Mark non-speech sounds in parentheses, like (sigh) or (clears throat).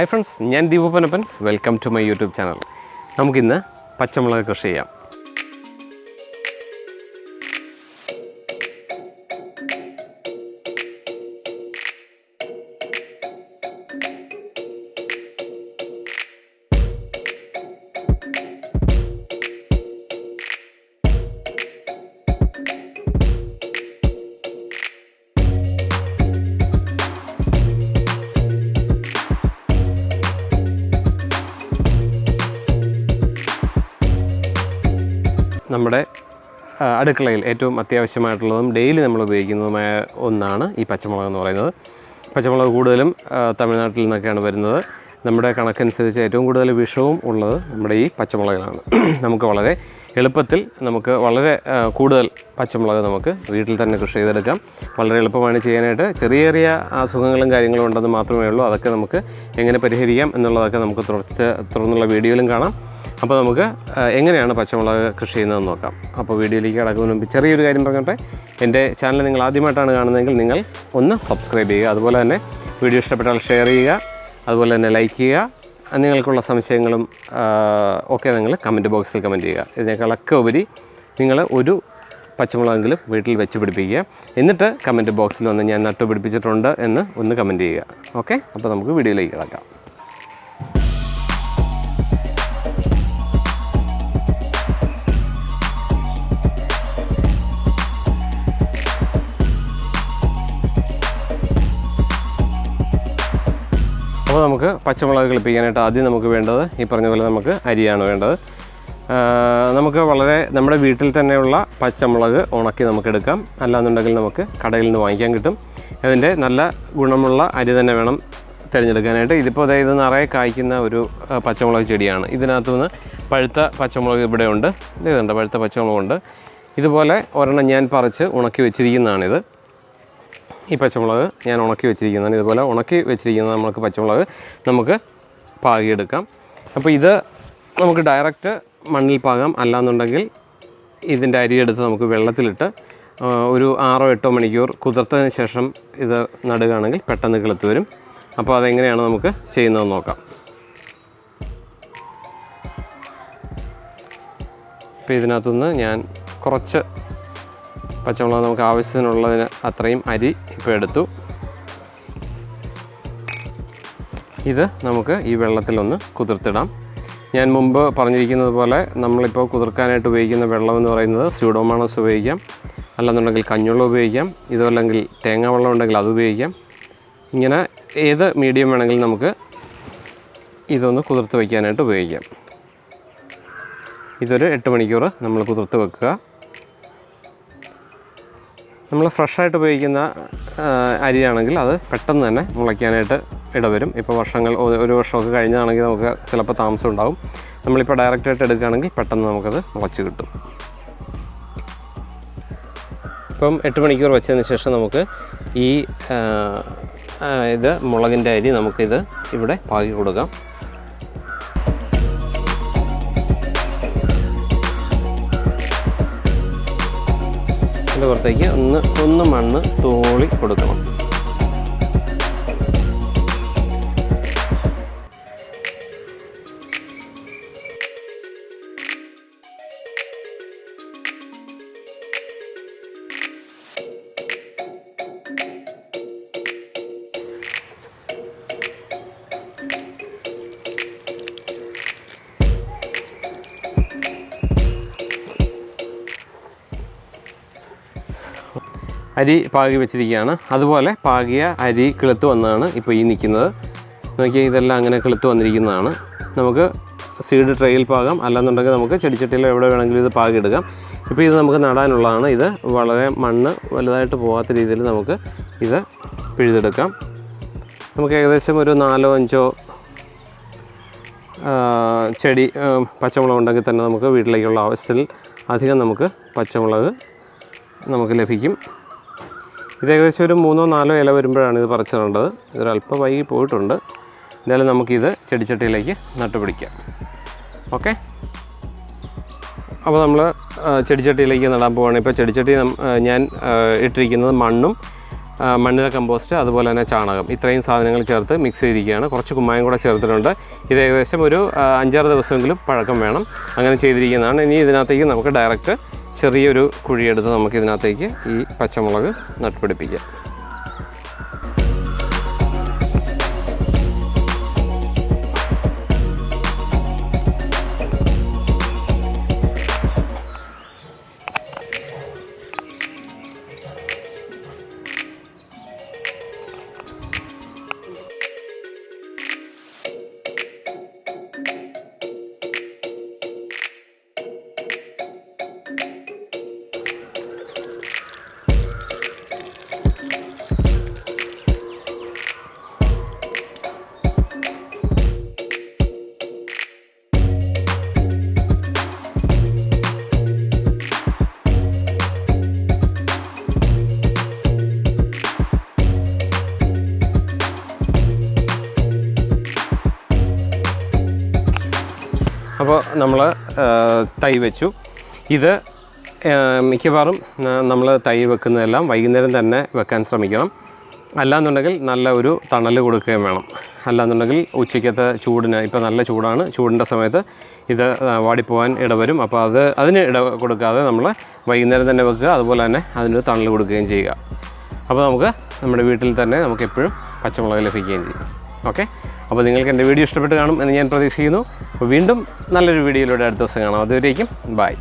Hi friends ഞാൻ ദീപപ്പനപ്പൻ welcome to my YouTube channel നമുക്കിന്ന് പച്ചമുളക് കൃഷി ചെയ്യാം. നമ്മുടെ അടുക്കളയിൽ ഏറ്റവും അത്യാവശ്യമായിട്ടുള്ളതും ഡെയിലി നമ്മൾ ഉപയോഗിക്കുന്നതുമായ ഒന്നാണ് ഈ പച്ചമുളക് എന്ന് പറയുന്നത്. പച്ചമുളക് കൂടുതലും തമിഴ്നാട്ടിൽ നിന്നൊക്കെയാണ് വരുന്നത്. നമ്മുടെ കണക്കനുസരിച്ച് ഏറ്റവും കൂടുതൽ വിഷവും ഉള്ളത് നമ്മുടെ ഈ പച്ചമുളകിലാണ്. (clears throat) നമുക്ക് വളരെ എളുപ്പത്തിൽ നമുക്ക് വളരെ കൂടുതൽ പച്ചമുളക് നമുക്ക് വീട്ടിൽ തന്നെ കൃഷി ചെയ്തെടുക്കാം. വളരെ എളുപ്പമാണ് ചെയ്യാനായിട്ട്. ചെറിയ ചെറിയ അസുഖങ്ങളും കാര്യങ്ങളും ഉണ്ടെന്ന് മാത്രമേ ഉള്ളൂ. അതൊക്കെ നമുക്ക് എങ്ങനെ പരിഹരിക്കാം എന്നുള്ളതൊക്കെ നമുക്ക് തുടർച്ച തുടർന്നുള്ള വീഡിയോയിലും കാണാം. അപ്പോൾ നമുക്ക് എങ്ങനെയാണ് പച്ചമുളക് കൃഷി ചെയ്യുന്നതെന്ന് നോക്കാം. അപ്പോൾ വീഡിയോയിലേക്ക് കിടക്കുന്നതിന് മുമ്പ് ചെറിയൊരു കാര്യം പറഞ്ഞോട്ടെ. എന്റെ ചാനൽ നിങ്ങൾ ആദ്യമായിട്ടാണ് കാണുന്നതെങ്കിൽ നിങ്ങൾ ഒന്ന് സബ്സ്ക്രൈബ് ചെയ്യുക. അതുപോലെ തന്നെ വീഡിയോ ഇഷ്ടപ്പെട്ടാൽ ഷെയർ ചെയ്യുക. അതുപോലെ തന്നെ ലൈക്ക് ചെയ്യുക. നിങ്ങൾക്കുള്ള സംശയങ്ങളും ഒക്കെ നിങ്ങൾ കമന്റ് ബോക്സിൽ കമന്റ് ചെയ്യുക. ഇതിനേക്കാളൊക്കെ ഉപരി നിങ്ങൾ ഒരു പച്ചമുളകെങ്കിലും വീട്ടിൽ വെച്ച് പിടിപ്പിക്കുക. എന്നിട്ട് കമന്റ് ബോക്സിൽ വന്ന് ഞാൻ നട്ടു പിടിപ്പിച്ചിട്ടുണ്ട് എന്ന് ഒന്ന് കമന്റ് ചെയ്യുക. ഓക്കെ? അപ്പോൾ നമുക്ക് വീഡിയോയിലേക്ക് കിടക്കാം. അപ്പോൾ നമുക്ക് പച്ചമുളക് കളിപ്പിക്കാനായിട്ട് ആദ്യം നമുക്ക് വേണ്ടത് ഈ പറഞ്ഞ പോലെ നമുക്ക് അരിയാണ് വേണ്ടത്. നമുക്ക് വളരെ നമ്മുടെ വീട്ടിൽ തന്നെയുള്ള പച്ചമുളക് ഉണക്കി നമുക്ക് എടുക്കാം. അല്ലാന്നുണ്ടെങ്കിൽ നമുക്ക് കടയിൽ നിന്ന് വാങ്ങിക്കാൻ കിട്ടും. അതിന്റെ നല്ല ഗുണമുള്ള അരി തന്നെ വേണം തിരഞ്ഞെടുക്കാനായിട്ട്. ഇതിപ്പോൾ അതായത് നിറയെ കായ്ക്കുന്ന ഒരു പച്ചമുളക് ചെടിയാണ്. ഇതിനകത്തു നിന്ന് പഴുത്ത പച്ചമുളക് ഇവിടെ ഉണ്ട്. ഇതുണ്ട് പഴുത്ത പച്ചമുളകുണ്ട്. ഇതുപോലെ ഒരെണ്ണം ഞാൻ പറിച്ച് ഉണക്കി വെച്ചിരിക്കുന്നതാണിത്. ഈ പച്ചമുളക് ഞാൻ ഉണക്കി വെച്ചിരിക്കുന്നതാണ്. ഇതുപോലെ ഉണക്കി വെച്ചിരിക്കുന്ന നമുക്ക് പച്ചമുളക്. നമുക്ക് പാകിയെടുക്കാം. അപ്പോൾ ഇത് നമുക്ക് ഡയറക്റ്റ് മണ്ണിൽ പാകാം. അല്ലാന്നുണ്ടെങ്കിൽ ഇതിന്റെ അരിയെടുത്ത് നമുക്ക് വെള്ളത്തിലിട്ട് ഒരു ആറോ എട്ടോ മണിക്കൂർ കുതിർത്തതിന് ശേഷം ഇത് നടുകയാണെങ്കിൽ പെട്ടെന്ന് കിളുത്ത് വരും. അപ്പോൾ അതെങ്ങനെയാണ് നമുക്ക് ചെയ്യുന്നതെന്ന് നോക്കാം. ഇപ്പോൾ ഇതിനകത്തുനിന്ന് ഞാൻ കുറച്ച് പച്ചമുളക് നമുക്ക് ആവശ്യത്തിനുള്ളതിന് അത്രയും അരി ഇപ്പോൾ എടുത്തു. ഇത് നമുക്ക് ഈ വെള്ളത്തിലൊന്ന് കുതിർത്തിടാം. ഞാൻ മുമ്പ് പറഞ്ഞിരിക്കുന്നത് പോലെ നമ്മളിപ്പോൾ കുതിർക്കാനായിട്ട് ഉപയോഗിക്കുന്ന വെള്ളം എന്ന് പറയുന്നത് സ്യൂഡോമാണസ് ഉപയോഗിക്കാം. അല്ലെന്നുണ്ടെങ്കിൽ കഞ്ഞുവെള്ളം ഉപയോഗിക്കാം. ഇതല്ലെങ്കിൽ തേങ്ങ വെള്ളം ഉണ്ടെങ്കിൽ അത് ഉപയോഗിക്കാം. ഇങ്ങനെ ഏത് മീഡിയം വേണമെങ്കിലും നമുക്ക് ഇതൊന്ന് കുതിർത്ത് വയ്ക്കാനായിട്ട് ഉപയോഗിക്കാം. ഇതൊരു എട്ട് മണിക്കൂർ നമ്മൾ കുതിർത്ത് വെക്കുക. നമ്മൾ ഫ്രഷായിട്ട് ഉപയോഗിക്കുന്ന അരിയാണെങ്കിൽ അത് പെട്ടെന്ന് തന്നെ മുളയ്ക്കാനായിട്ട് ഇടവരും. ഇപ്പോൾ വർഷങ്ങൾ ഒരു വർഷമൊക്കെ കഴിഞ്ഞാണെങ്കിൽ നമുക്ക് ചിലപ്പോൾ താമസം ഉണ്ടാവും. നമ്മളിപ്പോൾ ഡയറക്റ്റായിട്ട് എടുക്കുകയാണെങ്കിൽ പെട്ടെന്ന് നമുക്കത് മുളച്ച് കിട്ടും. ഇപ്പം എട്ട് മണിക്കൂർ വെച്ചതിന് ശേഷം നമുക്ക് ഈ ഇത് മുളകിന്റെ അരി നമുക്കിത് ഇവിടെ പാകി കൊടുക്കാം. അതിന്റെ പുറത്തേക്ക് ഒന്ന് ഒന്ന് മണ്ണ് തോളി കൊടുക്കണം. അരി പാകി വെച്ചിരിക്കുകയാണ്. അതുപോലെ പാകിയ അരി കിളുത്ത് വന്നതാണ് ഇപ്പോൾ ഈ നിൽക്കുന്നത്. നോക്കിയാൽ ഇതെല്ലാം അങ്ങനെ കിളുത്ത് വന്നിരിക്കുന്നതാണ്. നമുക്ക് സീഡ് ട്രെയിൽ പാകാം. അല്ലാന്നുണ്ടെങ്കിൽ നമുക്ക് ചെടിച്ചട്ടിയിൽ എവിടെ വേണമെങ്കിലും ഇത് പാകിയെടുക്കാം ഇപ്പോൾ ഇത് നമുക്ക് നടാനുള്ളതാണ്. ഇത് വളരെ മണ്ണ് വലുതായിട്ട് പോകാത്ത രീതിയിൽ നമുക്ക് ഇത് പിഴുതെടുക്കാം. നമുക്ക് ഏകദേശം ഒരു നാലോ അഞ്ചോ ചെടി പച്ചമുളക് ഉണ്ടെങ്കിൽ തന്നെ നമുക്ക് വീട്ടിലേക്കുള്ള ആവശ്യത്തിൽ അധികം നമുക്ക് പച്ചമുളക് നമുക്ക് ലഭിക്കും. ഇത് ഏകദേശം ഒരു മൂന്നോ നാലോ ഇല വരുമ്പോഴാണ് ഇത് പറിച്ചിടേണ്ടത്. ഇതൊരല്പം വൈകി പോയിട്ടുണ്ട്. എന്തായാലും നമുക്കിത് ചെടിച്ചട്ടിയിലേക്ക് നട്ടുപിടിക്കാം. ഓക്കെ? അപ്പോൾ നമ്മൾ ചെടിച്ചട്ടിയിലേക്ക് നടാൻ പോവുകയാണ് ഇപ്പോൾ ചെടിച്ചട്ടി ഞാൻ ഇട്ടിരിക്കുന്നത് മണ്ണും മണ്ണിര കമ്പോസ്റ്റ് അതുപോലെ തന്നെ ചാണകം. ഇത്രയും സാധനങ്ങൾ ചേർത്ത് മിക്സ് ചെയ്തിരിക്കുകയാണ്. കുറച്ച് കുമ്മായം കൂടെ ചേർത്തിട്ടുണ്ട്. ഇത് ഏകദേശം ഒരു അഞ്ചാറ് ദിവസമെങ്കിലും പഴക്കം വേണം. അങ്ങനെ ചെയ്തിരിക്കുന്നതാണ്. ഇനി ഇതിനകത്തേക്ക് നമുക്ക് ഡയറക്റ്റ് ചെറിയൊരു കുഴിയെടുത്ത് നമുക്ക് ഇതിനകത്തേക്ക് ഈ പച്ചമുളക് നട്ടുപിടിപ്പിക്കാം. നമ്മൾ തൈ വെച്ചു. ഇത് മിക്കവാറും നമ്മൾ തൈ വെക്കുന്നതെല്ലാം വൈകുന്നേരം തന്നെ വെക്കാൻ ശ്രമിക്കണം. അല്ലാന്നുണ്ടെങ്കിൽ നല്ല ഒരു തണൽ കൊടുക്കുകയും വേണം. അല്ലാന്നുണ്ടെങ്കിൽ ഉച്ചയ്ക്കത്തെ ചൂടിന് ഇപ്പോൾ നല്ല ചൂടാണ് ചൂടിന്റെ സമയത്ത് ഇത് വാടിപ്പോകാൻ ഇടവരും. അപ്പോൾ അത് അതിന് ഇട കൊടുക്കാതെ നമ്മൾ വൈകുന്നേരം തന്നെ വെക്കുക അതുപോലെ തന്നെ അതിന് തണൽ കൊടുക്കുകയും ചെയ്യുക. അപ്പോൾ നമുക്ക് നമ്മുടെ വീട്ടിൽ തന്നെ നമുക്ക് എപ്പോഴും പച്ചമുളക് ലഭിക്കുകയും ചെയ്യും. ഓക്കെ? അപ്പോൾ നിങ്ങൾക്ക് എന്റെ വീഡിയോ ഇഷ്ടപ്പെട്ട് കാണും എന്ന് ഞാൻ പ്രതീക്ഷിക്കുന്നു. അപ്പോൾ വീണ്ടും നല്ലൊരു വീഡിയോയിലൂടെ അടുത്ത ദിവസം കാണാം. അതുവരേക്കും ബൈ